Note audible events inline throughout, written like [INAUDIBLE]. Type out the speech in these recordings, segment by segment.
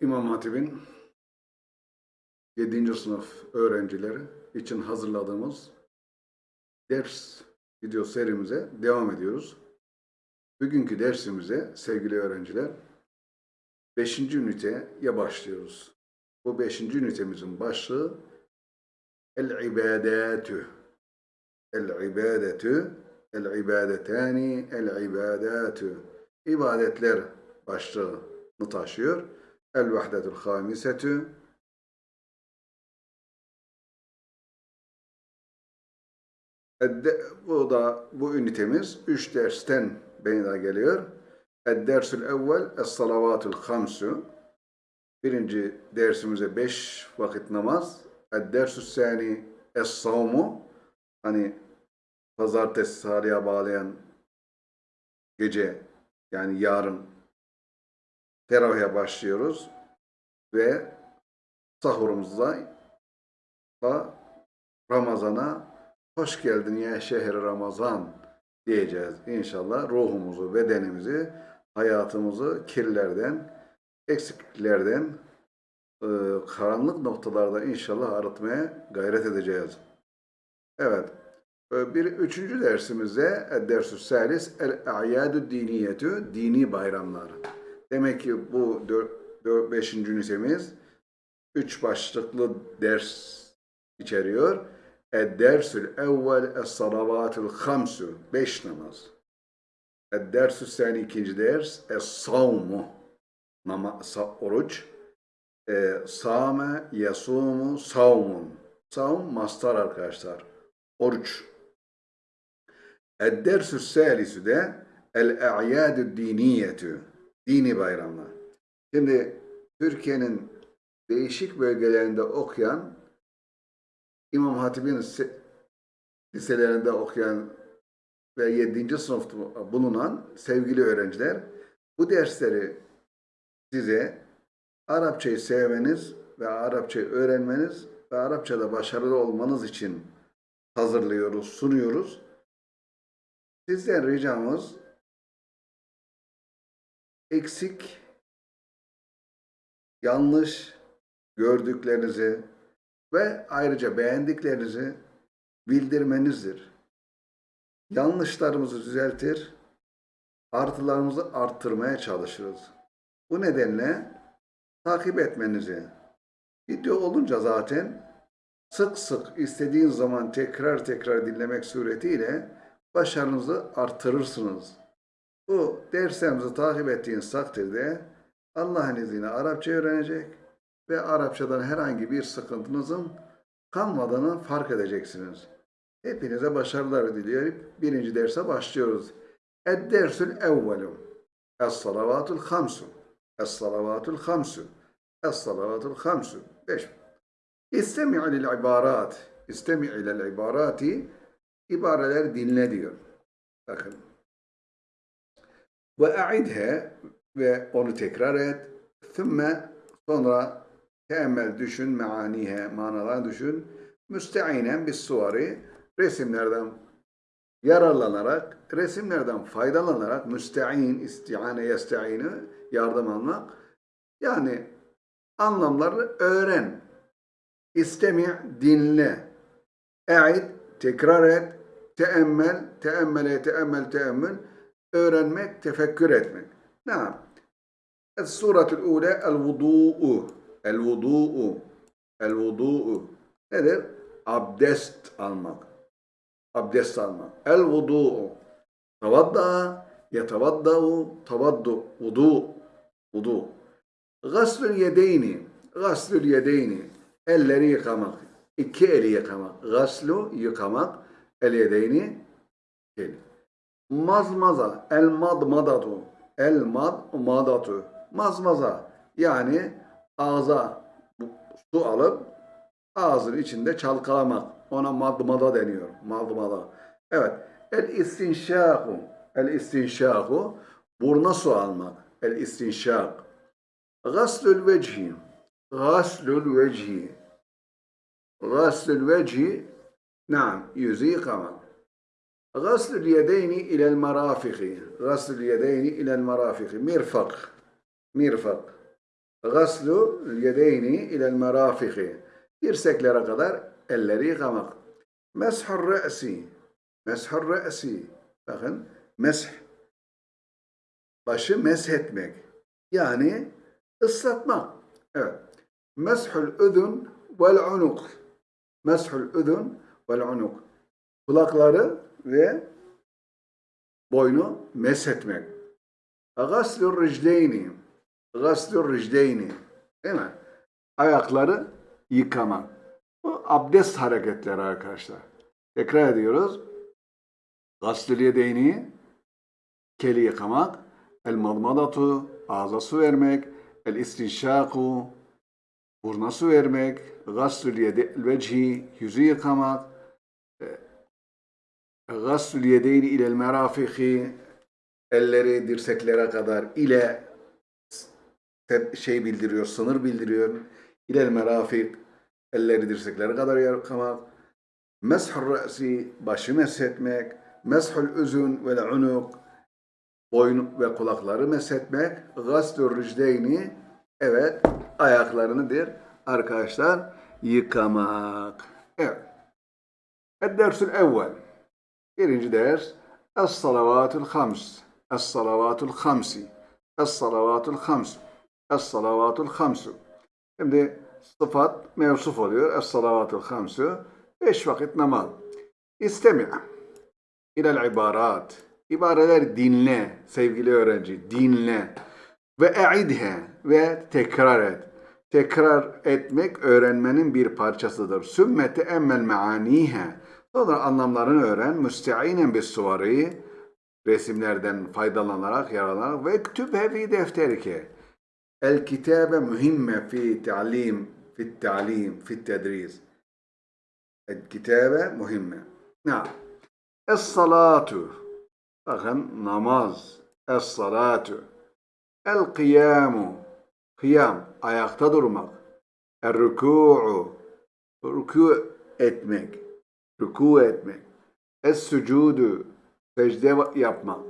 İmam Hatip'in 7. sınıf öğrencileri için hazırladığımız ders video serimize devam ediyoruz. Bugünkü dersimize sevgili öğrenciler 5. üniteye başlıyoruz. Bu 5. ünitemizin başlığı El-İbadetü. El-İbadetü, El-İbadetani, El-İbadatü. İbadetler başlığını taşıyor. Hamisetü. Edde- Bu da bu ünitemiz 3 dersten beyna geliyor. Ed-dersül evvel es-salavatul hamsu. Birinci dersimize 5 vakit namaz. Ed-dersü sani es-savmu. Hani pazartesi salıya bağlayan gece yani yarın teravihe başlıyoruz ve sahurumuzda da Ramazan'a hoş geldin ya şehri Ramazan diyeceğiz. İnşallah ruhumuzu, bedenimizi, hayatımızı kirlerden, eksikliklerden, e, karanlık noktalarda inşallah arıtmaya gayret edeceğiz. Evet. e, Bir üçüncü dersimizde dersü salis el-a'yadu diniyetü dini bayramlar. Demek ki bu dört, dört, beşinci ünitemiz üç başlıklı ders içeriyor. Ed-dersül evvel es-salavatul hamsu. Beş namaz. Ed-dersü sani ikinci ders es-savmu. Oruç. E, same, yasumu, savmun. Savm mastar arkadaşlar. Oruç. Ed-dersü salisü de el-a'yadü diniyetü. Dini bayramlar. Şimdi Türkiye'nin değişik bölgelerinde okuyan İmam Hatip'in se- liselerinde okuyan ve 7. sınıfta bulunan sevgili öğrenciler bu dersleri size Arapçayı sevmeniz ve Arapçayı öğrenmeniz ve Arapçada başarılı olmanız için hazırlıyoruz, sunuyoruz. Sizden ricamız eksik, yanlış gördüklerinizi ve ayrıca beğendiklerinizi bildirmenizdir. Yanlışlarımızı düzeltir, artılarımızı arttırmaya çalışırız. Bu nedenle takip etmenizi, video olunca zaten sık sık istediğin zaman tekrar tekrar dinlemek suretiyle başarınızı artırırsınız. Bu derslerimizi takip ettiğiniz takdirde Allah'ın izniyle Arapça öğrenecek ve Arapçadan herhangi bir sıkıntınızın kalmadığını fark edeceksiniz. Hepinize başarılar diliyorum. Birinci derse başlıyoruz. Ed-dersül evvelu. Es-salavatul hamsu. Es-salavatul hamsu. Es-salavatul hamsu. Beş. İstemi' lil ibarat. İstemi' ilel ibarati. İbareler dinle diyor. Bakın. Ve a'idhe ve onu tekrar et. Thümme sonra teemmel düşün, meanihe, manalar düşün. Müsteinen bis suvari resimlerden yararlanarak, resimlerden faydalanarak müstein, istiane, yesteini yardım almak. Yani anlamları öğren. İstemi, dinle. E'id, tekrar et. Teemmel, teemmele, teemmel, teemmül öğrenmek, tefekkür etmek. Naam. Es-suratül ule el-vudu'u. El-vudu'u. El-vudu'u. Nedir? Abdest almak. Abdest almak. El-vudu'u. Tavadda'a. Yetavadda'u. Tavaddu. Vudu. Vudu. Gaslül yedeyni. Gaslül yedeyni. Elleri yıkamak. İki eli yıkamak. Gaslu yıkamak. El yedeyni. Eli. Mazmaza, el madmadatu, el madmadatu. Mazmaza, yani ağza su alıp ağzın içinde çalkalamak. Ona madmada deniyor. Madmada. Evet. El istinşaku. El istinşaku. Burna su almak. El istinşak. Gaslül vecihi. Gaslül vecihi. Gaslül vecihi. Naam. Yüzü yıkamak. Gaslül yedeyni ilel marafihi. Gaslül yedeyni ilel marafihi. Mirfak. Mirfak. Gaslu yedeyni ilel merafihi. Dirseklere kadar elleri yıkamak. Meshur re'si. Meshur re'si. Bakın mesh. Başı meshetmek. Yani ıslatmak. Evet. Meshul udun vel unuk. Meshul udun vel unuk. Kulakları ve boynu meshetmek. Gaslur ricleyni. Gaslur ricleyni. Değil mi? Ayakları yıkamak. Bu abdest hareketleri arkadaşlar. Tekrar ediyoruz. Gaslül yedeyni, keli yıkamak, el madmadatu, ağza su vermek, el istinşaku, burna su vermek, gaslül yede, vecihi, yüzü yıkamak, gaslül yedeyni ilel merafihi, elleri dirseklere kadar ile şey bildiriyor, sınır bildiriyor. İlel merafik, elleri dirseklere kadar yıkamak. Meshul re'si, başı meshetmek. Meshul üzün ve unuk, boyun ve kulakları meshetmek. Gaslur ricdeyni, evet, ayaklarınıdır arkadaşlar, yıkamak. Evet. Ed-dersül evvel. Birinci ders, Es-salavatul hams. Es-salavatul hamsi. Es-salavatul hams. Es-salavatul hamsu. Şimdi sıfat mevsuf oluyor. Es-salavatul hamsu. Beş vakit namaz. İstemi' ilel ibarat. İbareler dinle sevgili öğrenci. Dinle. Ve e'idhe ve tekrar et. Tekrar etmek öğrenmenin bir parçasıdır. Sümmete emmel meanihe. Sonra anlamlarını öğren. Müsteinen bis suvari. Resimlerden faydalanarak, yararlanarak ve ektübhe fi defterike. El kitabe mühimme fi ta'lim, fi ta'lim, fi tedris. El kitabe mühimme. Na'am. Es-salatu. Bakın namaz. Es-salatu. El-kıyamu. Kıyam. Ayakta durmak. El-rükû'u. Rükû etmek. Rükû etmek. Es-sucudu. Secde yapmak.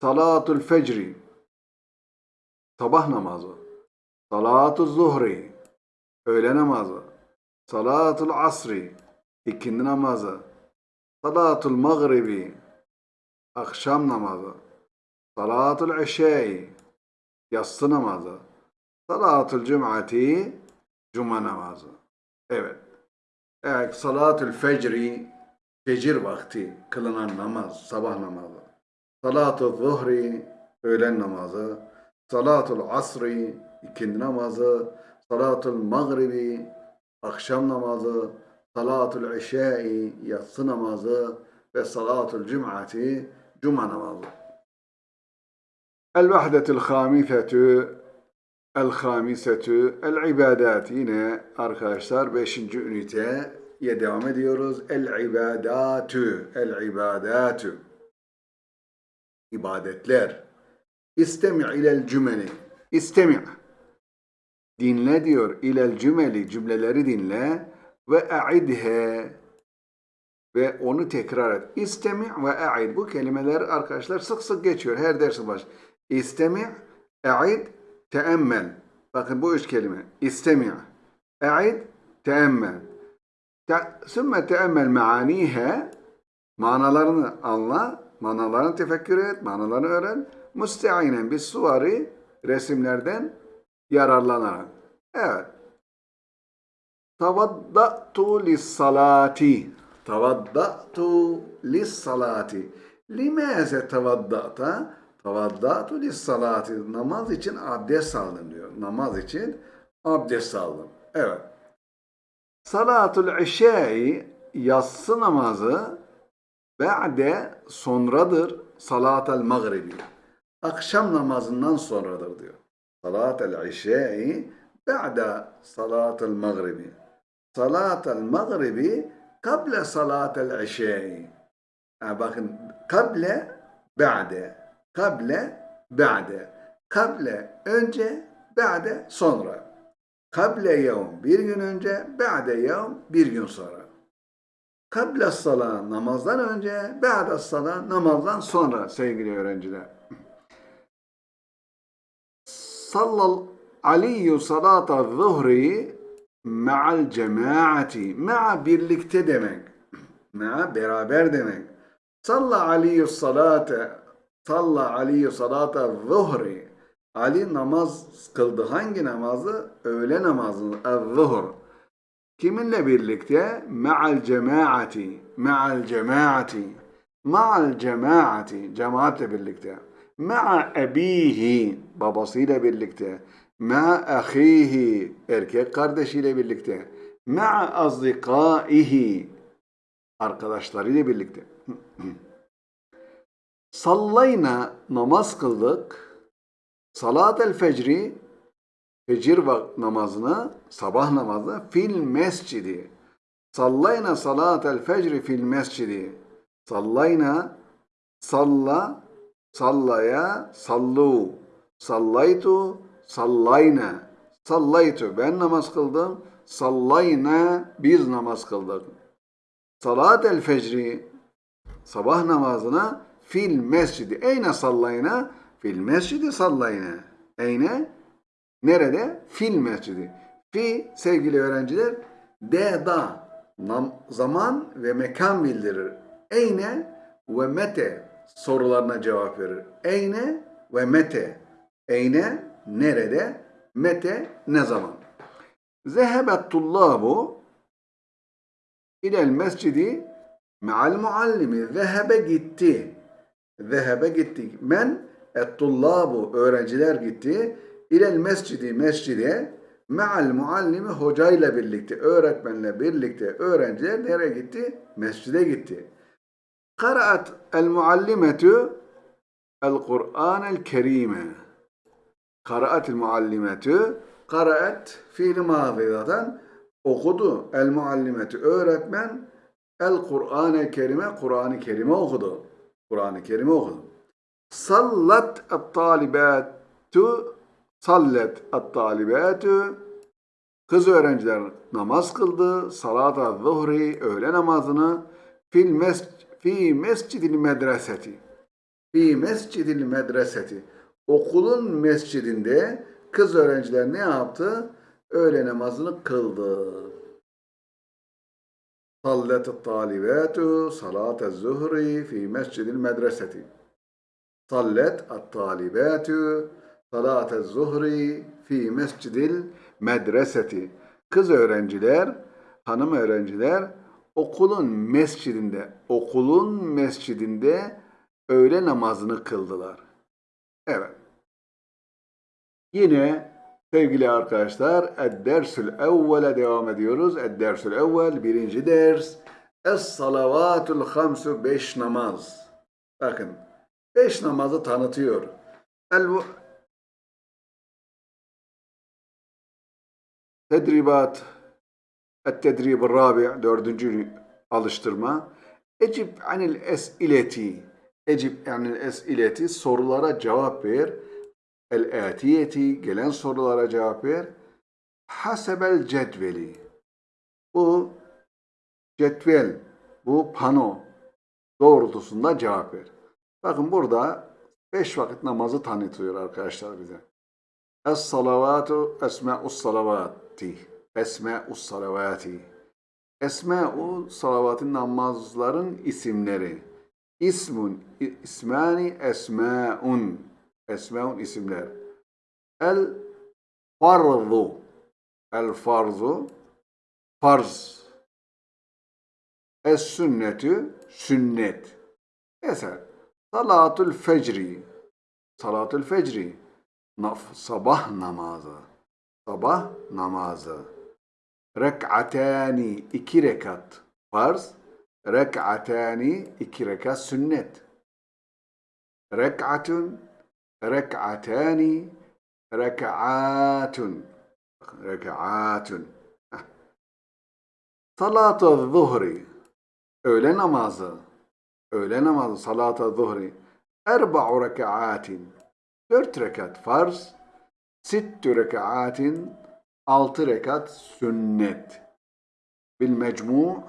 Salatul fecri. Sabah namazı. Salatul zuhri. Öğle namazı. Salatul asri. ikindi namazı. Salatul mağribi. Akşam namazı. Salatul işai. Yatsı namazı. Salatul cum'ati. Cuma namazı. Evet. Evet, salatul fecri. Fecir vakti kılınan namaz, sabah namazı. Salatul zuhri. Öğlen namazı. Salatul asri. ikindi namazı. Salatul mağribi. Akşam namazı. Salatul işai. Yatsı namazı. Ve salatul cum'ati. Cuma namazı. El-vahdetul hamisetü El-hamisetü El-ibadat yine arkadaşlar 5. üniteye devam ediyoruz. El-ibadatü El-ibadatü İbadetler. İstemi' ilel cümeli. İstemi' Dinle diyor. İlel cümeli cümleleri dinle ve e'idhe ve onu tekrar et. İstemi' ve e'id. Bu kelimeler arkadaşlar sık sık geçiyor. Her dersin baş. İstemi' e'id teemmel. Bakın bu üç kelime. İstemi', e'id, teemmel. Te, sümme teemmel meanihe manalarını anla, manalarını tefekkür et, manalarını öğren. Müsteinen bis suvari resimlerden yararlanarak. Evet. Tavaddatu lis salati. Tavaddatu lis salati. Limaze tavaddata? Tavaddatu lis salati. Namaz için abdest aldım diyor. Namaz için abdest aldım. Evet. Salatul işai yatsı namazı ba'de sonradır salatel mağribi. Akşam namazından sonradır diyor. Salatel işai ba'de salatel mağribi. Salatel mağribi kable salatel işai. Yani bakın kable ba'de. Kable ba'de. Kable önce ba'de sonra. Kable yevm bir gün önce, ba'de yevm bir gün sonra. Kable sala namazdan önce, ba'de sala namazdan sonra sevgili öğrenciler. Sallal Aliyyü salata zuhri ma'al cemaati. Ma'a birlikte demek. Ma'a beraber demek. Salla Aliyyü salate Salla Aliyyü salata zuhri. Ali namaz kıldı. Hangi namazı? Öğle namazı. El-zuhr. Kiminle birlikte? Ma'al cemaati. Ma'al cemaati. Ma'al cemaati. Cemaatle birlikte. Ma'a ebihi. Babasıyla birlikte. Ma'a ahihi. Erkek kardeşiyle birlikte. Ma'a azdikaihi. Arkadaşlarıyla birlikte. [CLEARS THROAT] Sallayna namaz kıldık. Salat el fecri fecir namazını sabah namazı fil mescidi. Sallayna salat el fecri fil mescidi. Sallayna salla sallaya sallu. Sallaytu sallayna. Sallaytu ben namaz kıldım. Sallayna biz namaz kıldık. Salat el fecri sabah namazına fil mescidi. Eyne sallayna? Fil mescidi sallayna. Eyne? Nerede? Fil mescidi. Fi sevgili öğrenciler de da zaman ve mekan bildirir. Eyne ve mete sorularına cevap verir. Eyne ve mete. Eyne nerede? Mete ne zaman? Zehebet tullabu ilel mescidi me'al muallimi. Zehebe gitti. Zehebe gitti. Men et-tullabu öğrenciler gitti. İlel mescidi mescide me'al muallimi hocayla birlikte, öğretmenle birlikte öğrenciler nereye gitti? Mescide gitti. Karaat el muallimetu el Kur'an el Kerime. Karaat el muallimetu karaat fiil mazi zaten okudu. El muallimetu öğretmen el Kur'an el Kerime Kur'an-ı Kerim'i okudu. Kur'an-ı Kerim'i okudu. Sallat et talibatu sallet et talibatu Kız öğrenciler namaz kıldı. Salat-ı zuhri öğle namazını fil mes fi mescidil medreseti. Fi mescidil medreseti. Okulun mescidinde kız öğrenciler ne yaptı? Öğle namazını kıldı. صلت الطالبات صلاة الظهر في مسجد المدرسة صلت الطالبات صلاة الظهر في مسجد المدرسة Kız öğrenciler, hanım öğrenciler okulun mescidinde, okulun mescidinde öğle namazını kıldılar. Evet. Yine Sevgili arkadaşlar, Ed-Dersül Evvel'e devam ediyoruz. Ed-Dersül Evvel, birinci ders. Es-Salavatul Hamsu, beş namaz. Bakın, beş namazı tanıtıyor. El Tedribat, Et-Tedrib Rabi, dördüncü alıştırma. Ecib anil es-ileti. Ecib anil es-ileti, sorulara cevap ver el-atiyeti gelen sorulara cevap ver. Hasebel cetveli. Bu cetvel, bu pano doğrultusunda cevap ver. Bakın burada beş vakit namazı tanıtıyor arkadaşlar bize. Es-salavatu esma'us salavati. Esma'us salavati. Esma'u salavatın namazların isimleri. İsmun, ismani esma'un. Esmaun isimler. El farzu. El farzu. Farz. Es sünnetü. Sünnet. Mesela salatul fecri. Salatul fecri. Naf, sabah namazı. Sabah namazı. Rek'atani iki rekat. Farz. Rek'atani iki rekat sünnet. Rek'atun rek'atani rek'atun rek'atun salat-ı zuhri öğle namazı öğle namazı salat-ı zuhri erba'u rek'atin dört rekat farz sittü rek'atin altı rekat sünnet. Bil mecmu'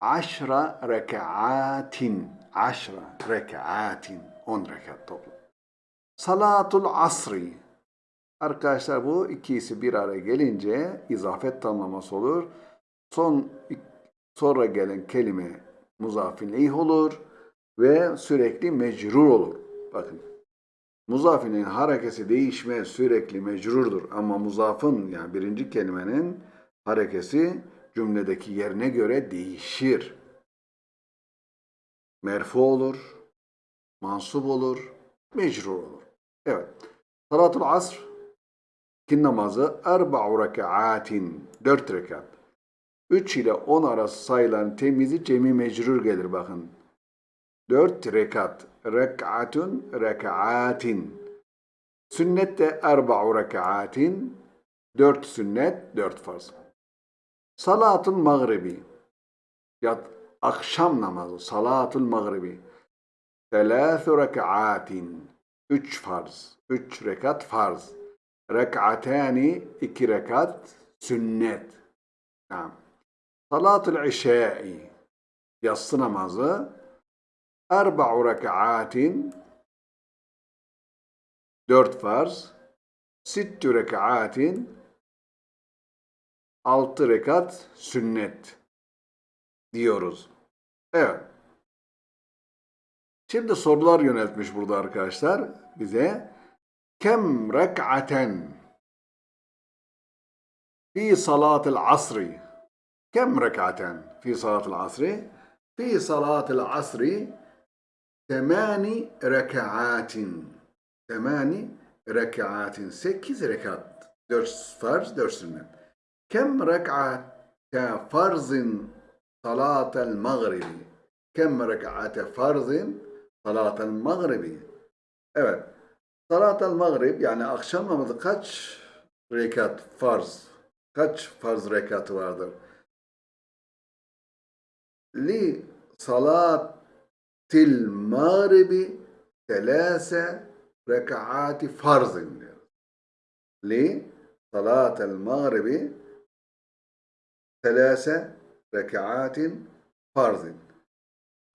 aşra rek'atin aşra rek'atin on rekat toplam Salatul asri. Arkadaşlar bu ikisi bir araya gelince izafet tamlaması olur. Son sonra gelen kelime muzafin olur ve sürekli mecrur olur. Bakın. Muzafinin harekesi değişmez, sürekli mecrurdur. Ama muzafın yani birinci kelimenin harekesi cümledeki yerine göre değişir. Merfu olur, mansup olur, mecrur olur. Evet. Salatul asr kin namazı erba'u rekaatin dört rekat. 3 ile 10 arası sayılan temizi cemi mecrur gelir bakın. 4 rekat. Rek'atun rekaatin. Sünnet de erba'u rekaatin. 4 sünnet, 4 farz. Salatın mağribi. Ya akşam namazı. Salatul mağribi. Telâthü rekaatin. 3 farz. 3 rekat farz. Rek'atani 2 rekat sünnet. Tamam. Salatul işai. Yatsı namazı. Erba'u rekaatin. Dört farz. Sittü rekaatin. Altı rekat sünnet. Diyoruz. Evet. Şimdi sorular yöneltmiş burada arkadaşlar bize. Kem rek'aten fi salatil asri? Kem rek'aten fi salatil asri? Fi salatil asri temani rek'atin. Temani rek'atin. 8 rekat. 4 farz 4 sünnet. Kem rek'ate farzin salatel maghribi? Kem rek'ate farzin Salatel Magribi. Evet. Salatel Magrib yani akşam namazı kaç rekat farz? Kaç farz rekatı vardır? Li salatil magribi telase rekaati farzın diyor. Li salatel magribi telase rekaatin farzın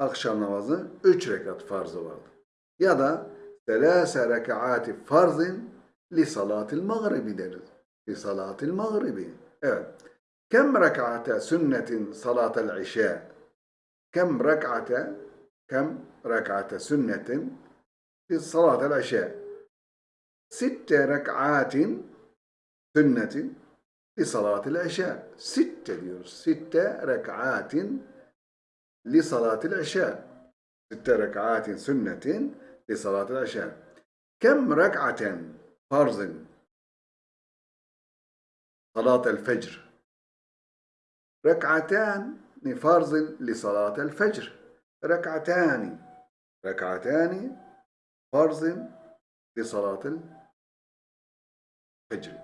akşam namazının 3 rekat farzı vardır. Ya da selase rekaati farzin li salatil mağribi deriz. Li salatil mağribi. Evet. Kem rek'ate sünnetin salatel işe. Kem rek'ate kem rek'ate sünnetin li salatel işe. Sitte rek'atin sünnetin li salatel işe. Sitte diyoruz. Sitte rek'atin لصلاة العشاء. ست ركعات سنة لصلاة العشاء. كم ركعة فرض؟ صلاة الفجر. ركعتان فرض لصلاة الفجر. ركعتان ركعتان فرض لصلاة الفجر.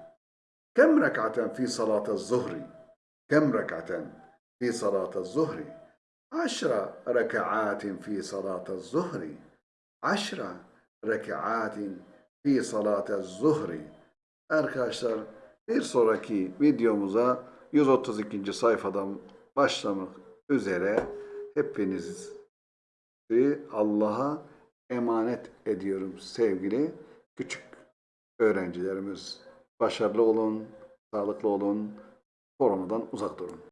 كم ركعة في صلاة الظهر؟ كم ركعة في صلاة الظهر؟ عشر ركعات في صلاة الظهر عشر ركعات في صلاة الظهر Arkadaşlar bir sonraki videomuza 132. sayfadan başlamak üzere hepinizi Allah'a emanet ediyorum sevgili küçük öğrencilerimiz. Başarılı olun, sağlıklı olun, koronadan uzak durun.